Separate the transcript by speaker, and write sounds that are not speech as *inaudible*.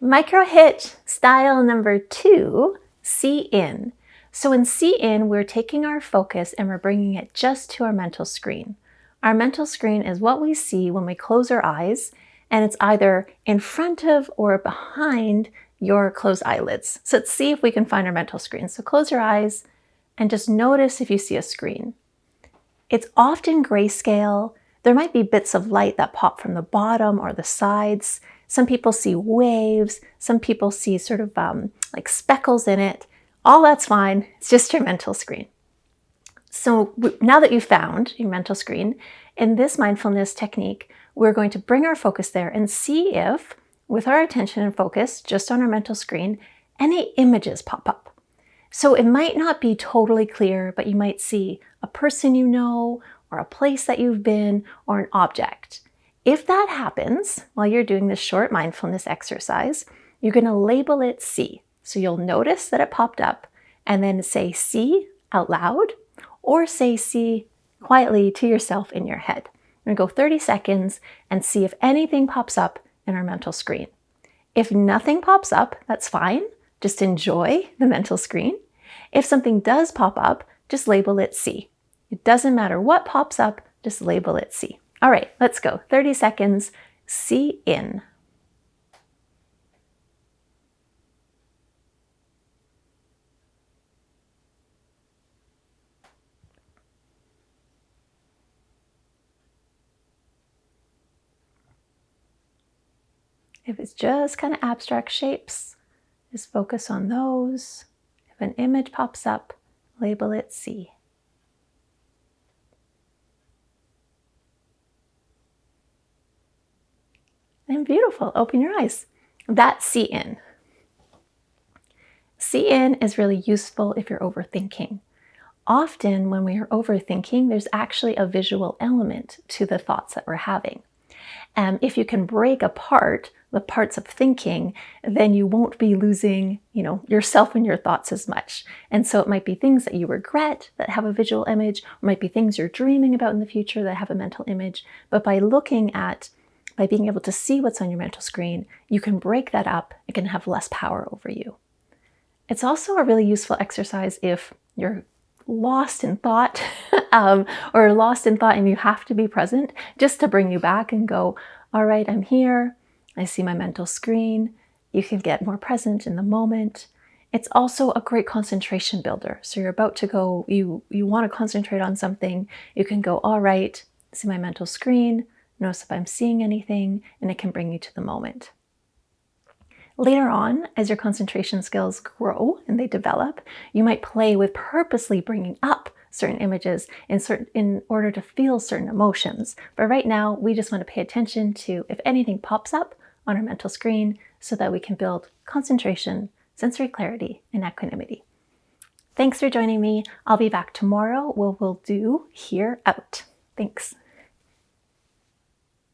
Speaker 1: Micro hit style number two, see in. So in see in, we're taking our focus and we're bringing it just to our mental screen. Our mental screen is what we see when we close our eyes and it's either in front of or behind your closed eyelids. So let's see if we can find our mental screen. So close your eyes and just notice if you see a screen. It's often grayscale. There might be bits of light that pop from the bottom or the sides. Some people see waves. Some people see sort of um, like speckles in it. All that's fine. It's just your mental screen. So now that you've found your mental screen, in this mindfulness technique, we're going to bring our focus there and see if, with our attention and focus just on our mental screen, any images pop up. So it might not be totally clear, but you might see a person you know, or a place that you've been, or an object. If that happens while you're doing this short mindfulness exercise, you're going to label it see. So you'll notice that it popped up and then say see out loud or say see quietly to yourself in your head. We're going to go 30 seconds and see if anything pops up in our mental screen. If nothing pops up, that's fine. Just enjoy the mental screen. If something does pop up, just label it see. It doesn't matter what pops up, just label it see. All right, let's go. 30 seconds, see in. If it's just kind of abstract shapes, just focus on those. If an image pops up, label it see. And beautiful, open your eyes. That's see in. See in is really useful if you're overthinking. Often when we are overthinking, there's actually a visual element to the thoughts that we're having. And if you can break apart the parts of thinking, then you won't be losing, you know, yourself and your thoughts as much. And so it might be things that you regret that have a visual image, or might be things you're dreaming about in the future that have a mental image. But by looking at, by being able to see what's on your mental screen, you can break that up. It can have less power over you. It's also a really useful exercise if you're lost in thought *laughs* um, or lost in thought and you have to be present just to bring you back and go, all right, I'm here. I see my mental screen. You can get more present in the moment. It's also a great concentration builder. So you're about to go, you, you want to concentrate on something. You can go, all right, see my mental screen, notice if I'm seeing anything, and it can bring you to the moment. Later on, as your concentration skills grow and they develop, you might play with purposely bringing up certain images in, certain, in order to feel certain emotions. But right now, we just want to pay attention to if anything pops up on our mental screen so that we can build concentration, sensory clarity, and equanimity. Thanks for joining me. I'll be back tomorrow where we'll do Hear Out. Thanks.